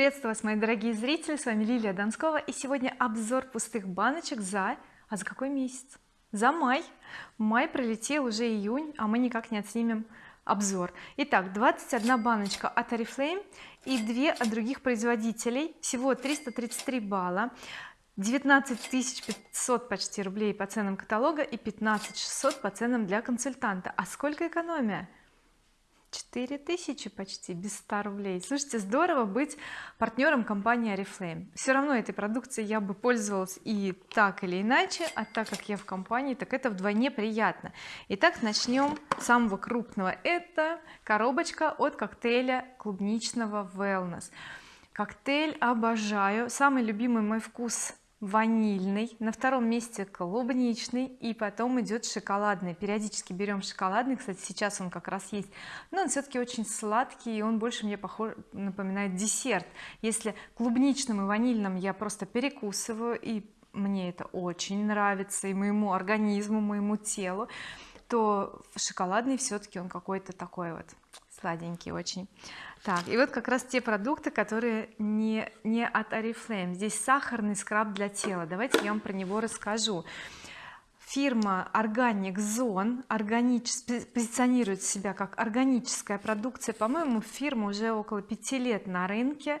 приветствую вас мои дорогие зрители. С вами Лилия Донскова и сегодня обзор пустых баночек за а за какой месяц? За май. Май пролетел уже июнь а мы никак не отснимем обзор. Итак 21 баночка от oriflame и две от других производителей. Всего 333 балла. 19 500 почти рублей по ценам каталога и 15 600 по ценам для консультанта. А сколько экономия 4000 почти без 100 рублей. Слушайте здорово быть партнером компании oriflame все равно этой продукцией я бы пользовалась и так или иначе а так как я в компании так это вдвойне приятно. Итак начнем с самого крупного. Это коробочка от коктейля клубничного wellness. Коктейль обожаю. Самый любимый мой вкус ванильный на втором месте клубничный и потом идет шоколадный. Периодически берем шоколадный кстати сейчас он как раз есть но он все-таки очень сладкий и он больше мне похож напоминает десерт. Если клубничным и ванильным я просто перекусываю и мне это очень нравится и моему организму моему телу то шоколадный все-таки он какой-то такой вот сладенький очень. Так и вот как раз те продукты которые не не от oriflame. Здесь сахарный скраб для тела. Давайте я вам про него расскажу. Фирма Organic Zone органич, позиционирует себя как органическая продукция. По-моему фирма уже около пяти лет на рынке.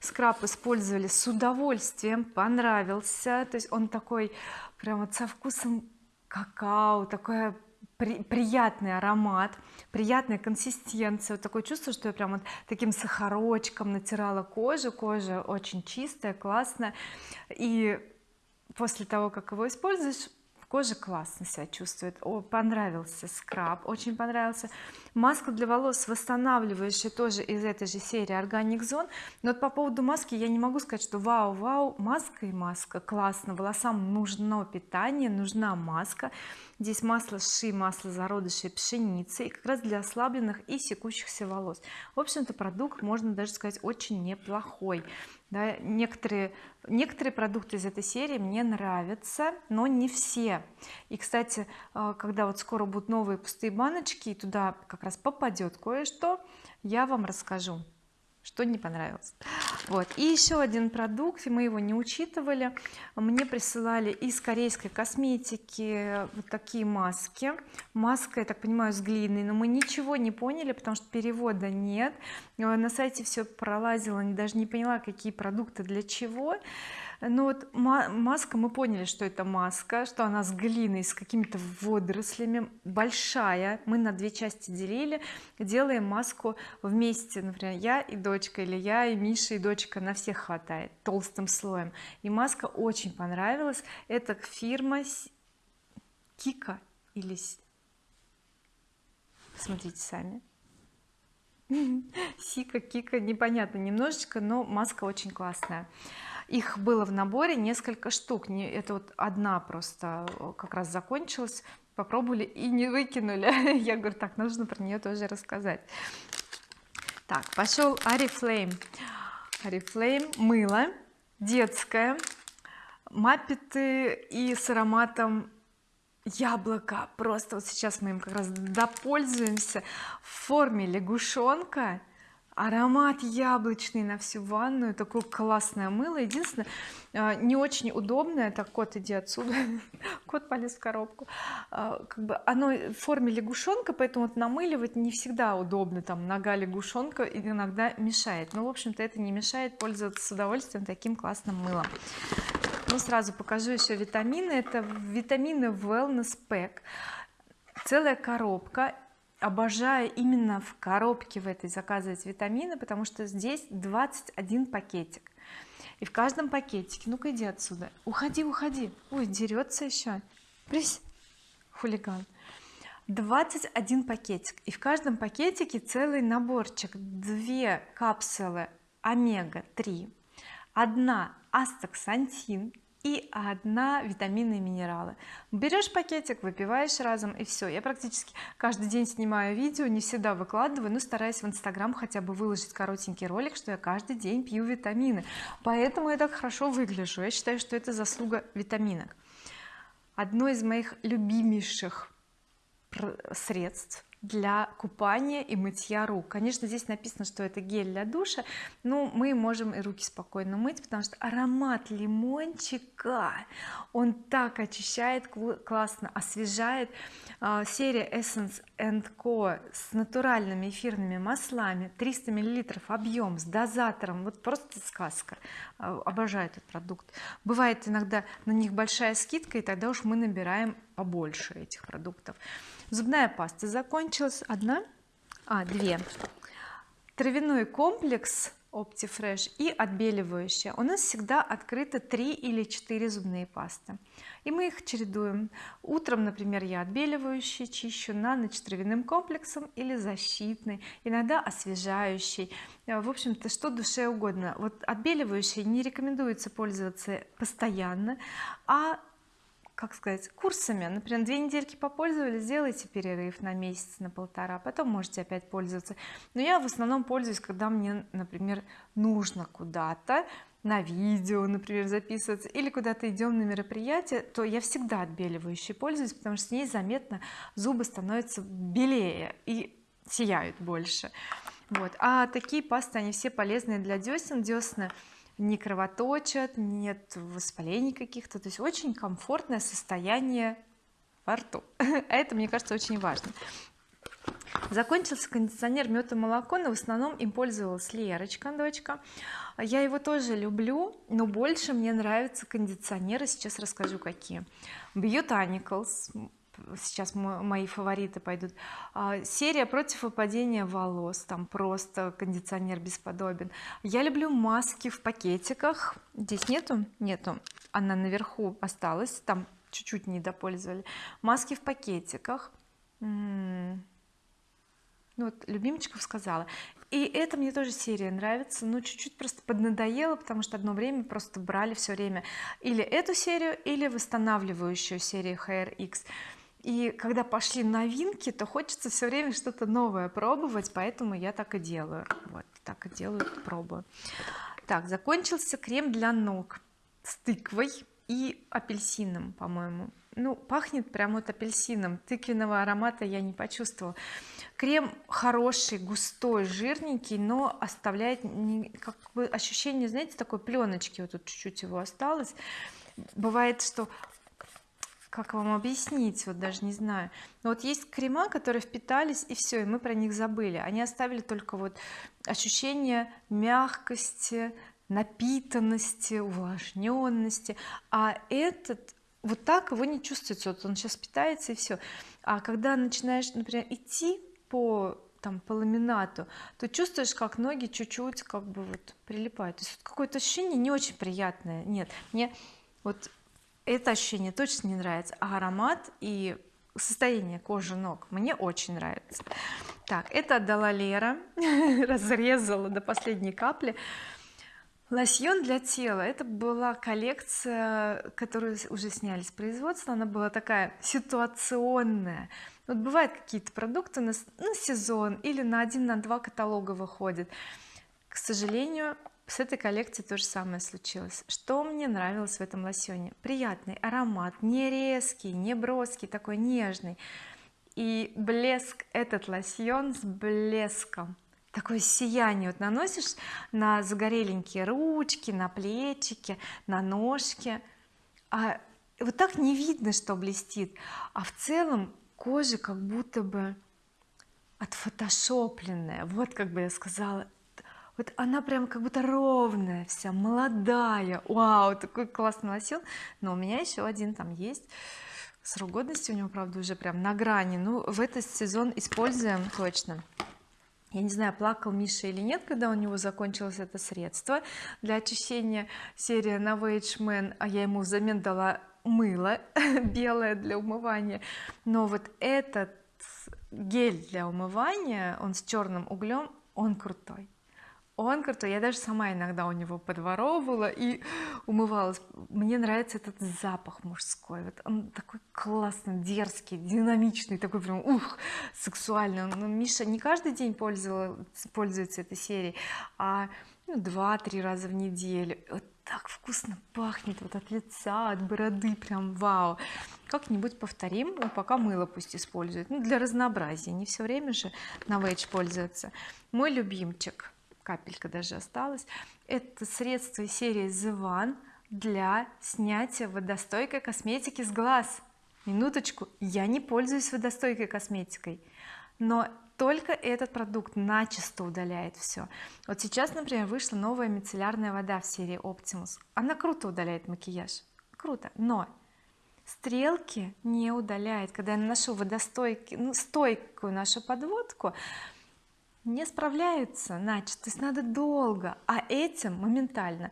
Скраб использовали с удовольствием понравился. То есть он такой прям вот со вкусом какао такое при, приятный аромат приятная консистенция. Вот такое чувство что я прям вот таким сахарочком натирала кожу. Кожа очень чистая классная. И после того как его используешь кожа классно себя чувствует. О, понравился скраб очень понравился. Маска для волос восстанавливающая тоже из этой же серии Organic Zone но вот по поводу маски я не могу сказать что вау вау маска и маска классно волосам нужно питание нужна маска здесь масло ши масло зародышей пшеницы и как раз для ослабленных и секущихся волос. В общем-то продукт можно даже сказать очень неплохой. Да, некоторые некоторые продукты из этой серии мне нравятся но не все. И кстати э, когда вот скоро будут новые пустые баночки и туда как раз попадет кое-что я вам расскажу что не понравилось. Вот. И еще один продукт мы его не учитывали. Мне присылали из корейской косметики вот такие маски. Маска я так понимаю с глиной но мы ничего не поняли потому что перевода нет. На сайте все пролазила даже не поняла какие продукты для чего ну вот маска мы поняли что это маска что она с глиной с какими-то водорослями большая. Мы на две части делили делаем маску вместе. Например я и дочка или я и Миша и дочка на всех хватает толстым слоем. И маска очень понравилась. Это фирма Кика или смотрите сами. Сика, Кика, непонятно немножечко, но маска очень классная их было в наборе несколько штук. Не это вот одна просто э, как раз закончилась. Попробовали и не выкинули. Я говорю так нужно про нее тоже рассказать так пошел oriflame oriflame мыло детское маппеты и с ароматом яблоко просто вот сейчас мы им как раз допользуемся в форме лягушонка аромат яблочный на всю ванную такое классное мыло. Единственное а, не очень удобное так кот иди отсюда. Кот полез в коробку. А, как бы оно в форме лягушонка поэтому вот намыливать не всегда удобно. Там нога лягушонка иногда мешает. Но в общем-то это не мешает пользоваться с удовольствием таким классным мылом. Ну сразу покажу еще витамины. Это витамины wellness pack. Целая коробка обожаю именно в коробке в этой заказывать витамины потому что здесь 21 пакетик. И в каждом пакетике ну-ка иди отсюда уходи уходи ой дерется еще Прись, хулиган. 21 пакетик. И в каждом пакетике целый наборчик. Две капсулы омега 3 одна астаксантин и одна витамины и минералы. Берешь пакетик выпиваешь разом и все я практически каждый день снимаю видео не всегда выкладываю но стараюсь в инстаграм хотя бы выложить коротенький ролик что я каждый день пью витамины. Поэтому я так хорошо выгляжу. Я считаю что это заслуга витаминок. Одно из моих любимейших средств для купания и мытья рук. Конечно здесь написано что это гель для душа. Но мы можем и руки спокойно мыть потому что аромат лимончика он так очищает классно освежает. А, серия Essence Co. с натуральными эфирными маслами 300 миллилитров объем с дозатором. Вот просто сказка. А, обожаю этот продукт. Бывает иногда на них большая скидка и тогда уж мы набираем побольше этих продуктов зубная паста закончилась. Одна? А две. Травяной комплекс OptiFresh и отбеливающая. У нас всегда открыто 3 или 4 зубные пасты. И мы их чередуем. Утром например я отбеливающий чищу на ночь травяным комплексом или защитный иногда освежающий. Э, в общем-то что душе угодно. Вот отбеливающий не рекомендуется пользоваться постоянно а как сказать курсами. Например две недельки попользовались сделайте перерыв на месяц на полтора потом можете опять пользоваться. Но я в основном пользуюсь когда мне например нужно куда-то на видео например записываться или куда-то идем на мероприятие то я всегда отбеливающей пользуюсь потому что с ней заметно зубы становятся белее и сияют больше. Вот. А такие пасты они все полезные для десен. Десна не кровоточат нет воспалений каких-то. То есть очень комфортное состояние во рту. Это мне кажется очень важно. Закончился кондиционер мед и молоко но в основном им пользовалась Лерочка дочка. Я его тоже люблю но больше мне нравятся кондиционеры. Сейчас расскажу какие. Botanicals сейчас мои фавориты пойдут. А, серия против выпадения волос там просто кондиционер бесподобен. Я люблю маски в пакетиках. Здесь нету? Нету. Она наверху осталась там чуть-чуть не допользовали. Маски в пакетиках. Ну вот любимчиков сказала. И это мне тоже серия нравится но чуть-чуть просто поднадоело потому что одно время просто брали все время или эту серию или восстанавливающую серию HRX и когда пошли новинки то хочется все время что-то новое пробовать поэтому я так и делаю. Вот так и делаю пробую так закончился крем для ног с тыквой и апельсином по-моему. Ну пахнет прямо вот апельсином. Тыквенного аромата я не почувствовала. Крем хороший густой жирненький но оставляет как бы ощущение знаете такой пленочки вот тут чуть-чуть его осталось. Бывает что как вам объяснить вот даже не знаю. Но вот есть крема которые впитались и все и мы про них забыли. Они оставили только вот ощущение мягкости напитанности увлажненности а этот вот так его не чувствуется. Вот он сейчас питается и все а когда начинаешь например идти по там по ламинату то чувствуешь как ноги чуть-чуть как бы вот прилипают. То есть вот какое-то ощущение не очень приятное. Нет мне вот это ощущение точно не нравится. А аромат и состояние кожи ног мне очень нравится. Так это отдала Лера. Разрезала до последней капли. Лосьон для тела. Это была коллекция которую уже сняли с производства. Она была такая ситуационная. Вот бывают какие-то продукты на, на сезон или на один на два каталога выходят к сожалению с этой коллекцией то же самое случилось. Что мне нравилось в этом лосьоне? Приятный аромат не резкий не броский такой нежный. И блеск этот лосьон с блеском. Такое сияние вот наносишь на загореленькие ручки на плечики на ножки. А вот так не видно что блестит. А в целом кожа как будто бы отфотошопленная. Вот как бы я сказала вот она прям как будто ровная вся молодая. Вау такой классный лосьон. Но у меня еще один там есть. Срок годности у него правда уже прям на грани. Ну в этот сезон используем точно. Я не знаю плакал Миша или нет когда у него закончилось это средство для очищения. Серия Novage Man а я ему взамен дала мыло белое для умывания. Но вот этот гель для умывания он с черным углем он крутой он крутой я даже сама иногда у него подворовывала и умывалась. Мне нравится этот запах мужской. Вот он такой классный дерзкий динамичный такой прям ух сексуальный. Но Миша не каждый день пользовался пользуется этой серией а ну, два-три раза в неделю. Вот так вкусно пахнет вот от лица от бороды прям вау. Как-нибудь повторим ну, пока мыло пусть использует ну для разнообразия не все время же на вейдж пользоваться мой любимчик капелька даже осталась. Это средство из серии The One для снятия водостойкой косметики с глаз. Минуточку я не пользуюсь водостойкой косметикой но только этот продукт начисто удаляет все вот сейчас например вышла новая мицеллярная вода в серии Optimus. Она круто удаляет макияж. Круто но стрелки не удаляет. Когда я наношу водостойкий ну, стойкую нашу подводку не справляются значит то есть надо долго. А этим моментально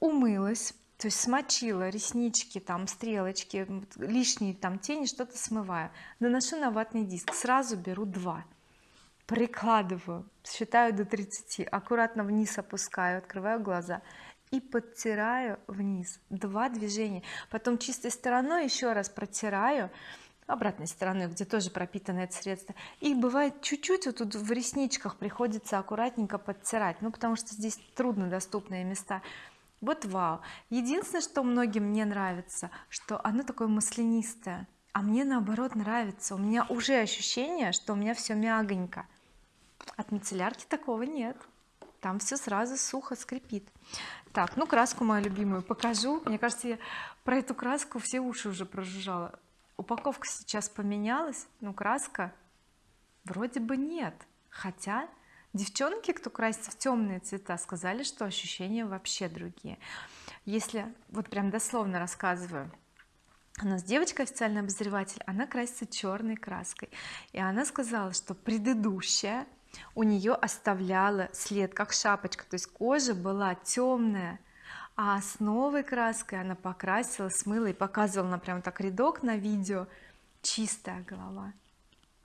умылась то есть смочила реснички там стрелочки лишние там тени что-то смываю. Наношу на ватный диск сразу беру два. Прикладываю считаю до 30 аккуратно вниз опускаю открываю глаза и подтираю вниз. Два движения. Потом чистой стороной еще раз протираю обратной стороной где тоже пропитано это средство. И бывает чуть-чуть вот тут в ресничках приходится аккуратненько подтирать ну потому что здесь труднодоступные места. Вот вау. Единственное что многим не нравится что оно такое маслянистое а мне наоборот нравится. У меня уже ощущение что у меня все мягонько. От мицеллярки такого нет. Там все сразу сухо скрипит. Так ну краску мою любимую покажу. Мне кажется я про эту краску все уши уже прожужжала упаковка сейчас поменялась но краска вроде бы нет. Хотя девчонки кто красится в темные цвета сказали что ощущения вообще другие. Если вот прям дословно рассказываю у нас девочка официальный обозреватель она красится черной краской. И она сказала что предыдущая у нее оставляла след как шапочка. То есть кожа была темная а с новой краской она покрасила смыла и показывала она прям так рядок на видео. Чистая голова.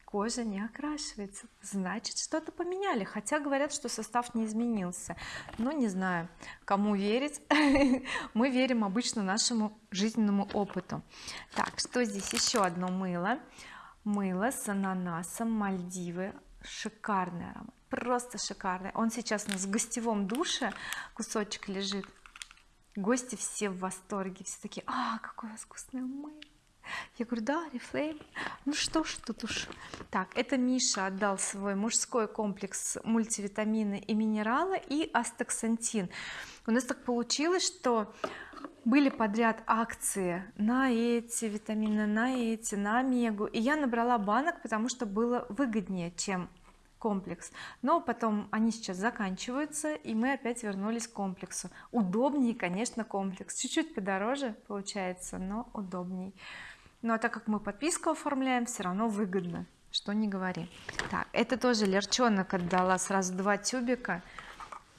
Кожа не окрашивается. Значит что-то поменяли. Хотя говорят что состав не изменился. Но не знаю кому верить. Мы верим обычно нашему жизненному опыту. Так что здесь? Еще одно мыло. Мыло с ананасом Мальдивы. Шикарный аромат. Просто шикарный. Он сейчас у нас в гостевом душе. Кусочек лежит гости все в восторге все такие а вас вкусный мыло! Я говорю да Reflame ну что ж тут уж так это Миша отдал свой мужской комплекс мультивитамины и минералы и астаксантин. У нас так получилось что были подряд акции на эти витамины на эти на омегу. И я набрала банок потому что было выгоднее чем комплекс. Но потом они сейчас заканчиваются и мы опять вернулись к комплексу. Удобнее конечно комплекс. Чуть-чуть подороже получается но удобней. Ну а так как мы подписку оформляем все равно выгодно что не говори. Так это тоже лерчонок отдала сразу два тюбика.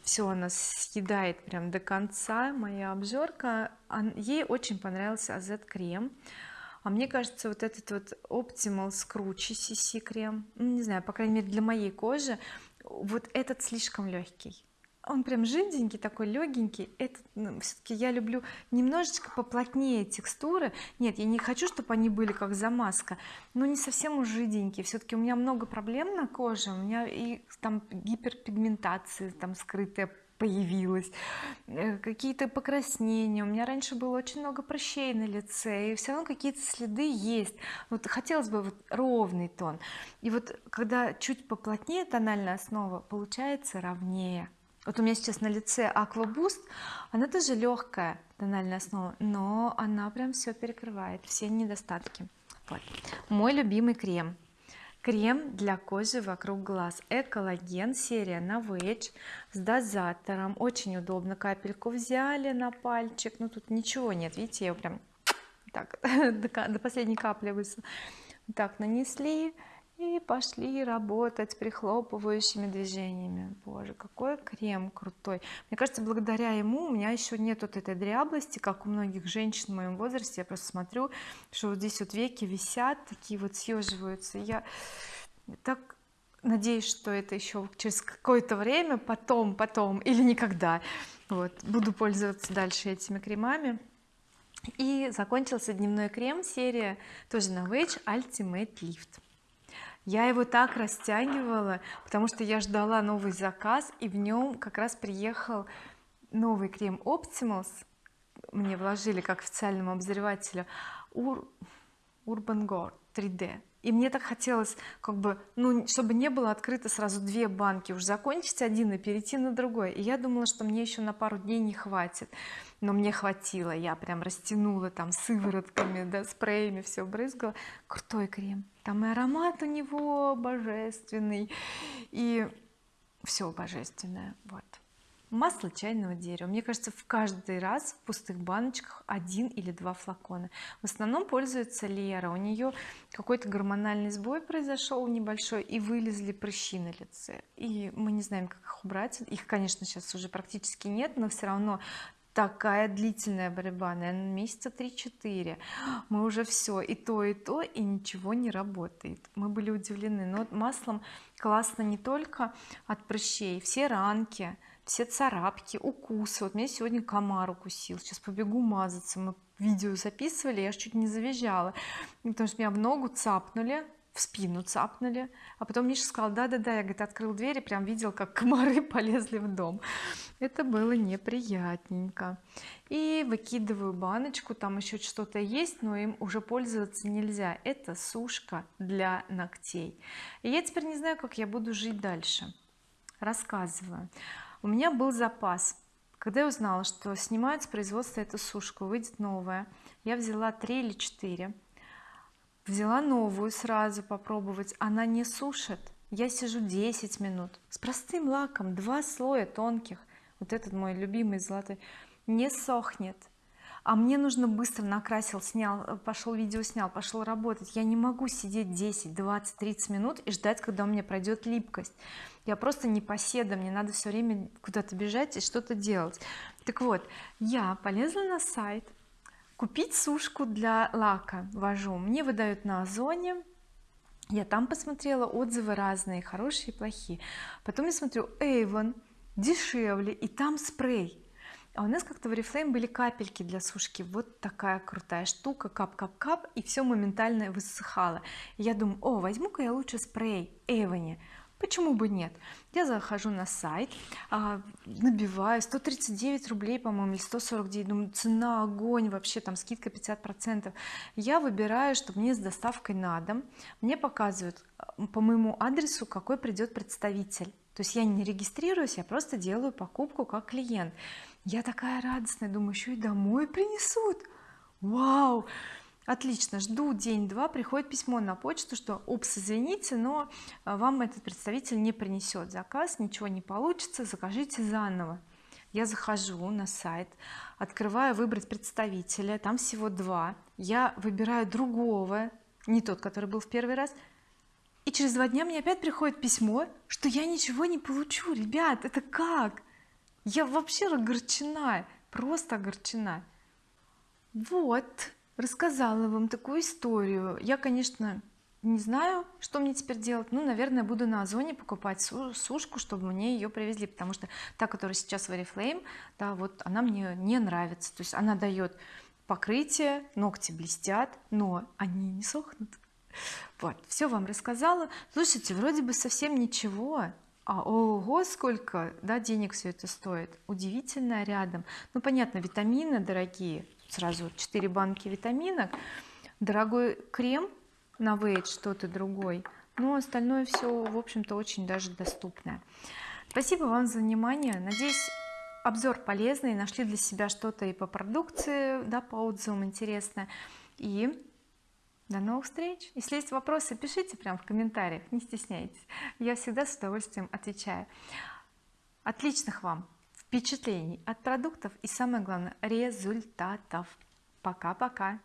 Все она съедает прям до конца моя обжорка. Ей очень понравился AZ крем а мне кажется вот этот вот Optimal Scrunchie CC крем ну, не знаю по крайней мере для моей кожи вот этот слишком легкий он прям жиденький такой легенький это ну, все-таки я люблю немножечко поплотнее текстуры. Нет я не хочу чтобы они были как замазка но не совсем уж жиденькие. Все-таки у меня много проблем на коже. У меня и там гиперпигментация там скрытая появилась э, какие-то покраснения. У меня раньше было очень много прыщей на лице и все равно какие-то следы есть. Вот хотелось бы вот ровный тон. И вот когда чуть поплотнее тональная основа получается ровнее. Вот у меня сейчас на лице Aqua Boost она тоже легкая тональная основа но она прям все перекрывает все недостатки. Вот. мой любимый крем крем для кожи вокруг глаз. Экологен серия Novage с дозатором. Очень удобно капельку взяли на пальчик. Ну тут ничего нет. Видите я прям так до последней капли высла так нанесли и пошли работать прихлопывающими движениями. Боже какой крем крутой. Мне кажется благодаря ему у меня еще нет вот этой дряблости как у многих женщин в моем возрасте. Я просто смотрю что вот здесь вот веки висят такие вот съеживаются я так надеюсь что это еще через какое-то время потом потом или никогда. Вот буду пользоваться дальше этими кремами. И закончился дневной крем серия тоже на Novage Ultimate Lift я его так растягивала потому что я ждала новый заказ и в нем как раз приехал новый крем Optimals. Мне вложили как официальному обозревателю Ur Urban Gore 3D и мне так хотелось как бы ну чтобы не было открыто сразу две банки уж закончить один и перейти на другой. И я думала что мне еще на пару дней не хватит. Но мне хватило. Я прям растянула там сыворотками да спреями все брызгала. Крутой крем. Там и аромат у него божественный и все божественное. Вот масло чайного дерева. Мне кажется в каждый раз в пустых баночках один или два флакона. В основном пользуется Лера. У нее какой-то гормональный сбой произошел небольшой и вылезли прыщи на лице. И мы не знаем как их убрать. Их конечно сейчас уже практически нет но все равно такая длительная борьба наверное месяца 3-4 мы уже все и то и то и ничего не работает. Мы были удивлены. Но маслом классно не только от прыщей. Все ранки все царапки укусы. Вот меня сегодня комар укусил. Сейчас побегу мазаться. Мы видео записывали я чуть не завизжала. Потому что меня в ногу цапнули в спину цапнули. А потом Миша сказал да-да-да я говорит открыл дверь и прям видел как комары полезли в дом. Это было неприятненько. И выкидываю баночку там еще что-то есть но им уже пользоваться нельзя. Это сушка для ногтей. И я теперь не знаю как я буду жить дальше. Рассказываю у меня был запас. Когда я узнала что снимают с производства эту сушку выйдет новая я взяла 3 или 4 взяла новую сразу попробовать. Она не сушит. Я сижу 10 минут с простым лаком два слоя тонких. Вот этот мой любимый золотой. Не сохнет. А мне нужно быстро накрасил снял пошел видео снял пошел работать. Я не могу сидеть 10 20 30 минут и ждать когда у меня пройдет липкость я просто не поседа мне надо все время куда-то бежать и что-то делать. Так вот я полезла на сайт купить сушку для лака. Вожу. Мне выдают на озоне. Я там посмотрела отзывы разные хорошие и плохие. Потом я смотрю Avon дешевле и там спрей. А у нас как-то в Oriflame были капельки для сушки. Вот такая крутая штука кап-кап-кап и все моментально высыхало. Я думаю о возьму-ка я лучше спрей Avon и почему бы нет? Я захожу на сайт а, набиваю 139 рублей по-моему или 149 думаю цена огонь вообще там скидка 50 процентов. Я выбираю чтобы мне с доставкой на дом. Мне показывают по моему адресу какой придет представитель. То есть я не регистрируюсь я просто делаю покупку как клиент. Я такая радостная думаю еще и домой принесут. Вау отлично жду день-два приходит письмо на почту что упс извините но а, вам этот представитель не принесет заказ ничего не получится закажите заново я захожу на сайт открываю выбрать представителя там всего два. Я выбираю другого не тот который был в первый раз. И через два дня мне опять приходит письмо что я ничего не получу ребят это как? Я вообще огорчена просто огорчена. Вот рассказала вам такую историю. Я конечно не знаю что мне теперь делать. Ну наверное буду на озоне покупать сушку чтобы мне ее привезли потому что та которая сейчас в Oriflame да вот она мне не нравится. То есть она дает покрытие ногти блестят но они не сохнут. Вот все вам рассказала. Слушайте вроде бы совсем ничего. А ого сколько да денег все это стоит? Удивительно рядом. Ну понятно витамины дорогие сразу 4 банки витаминок. Дорогой крем на что-то другой. Но остальное все в общем-то очень даже доступное спасибо вам за внимание. Надеюсь обзор полезный. Нашли для себя что-то и по продукции да по отзывам интересное и до новых встреч. Если есть вопросы пишите прямо в комментариях не стесняйтесь. Я всегда с удовольствием отвечаю. Отличных вам впечатлений от продуктов и самое главное результатов. Пока-пока